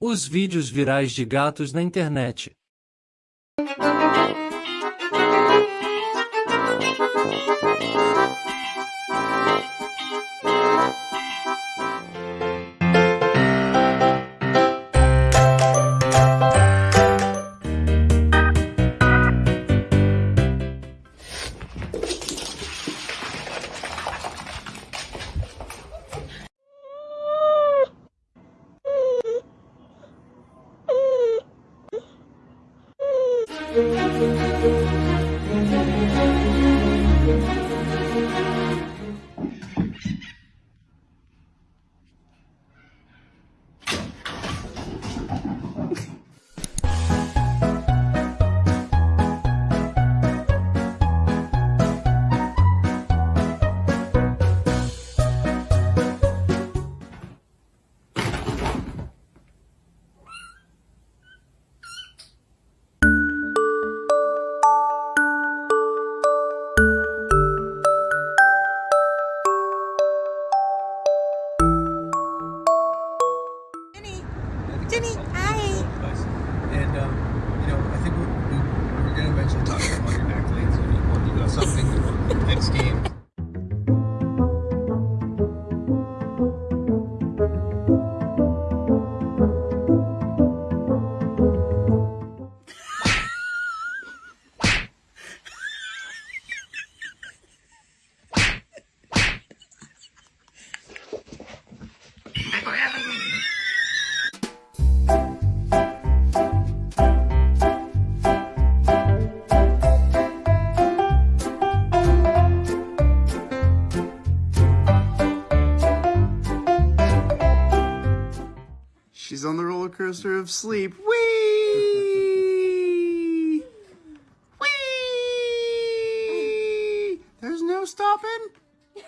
Os vídeos virais de gatos na internet. roller coaster of sleep. Whee! Whee! There's no stopping. Me!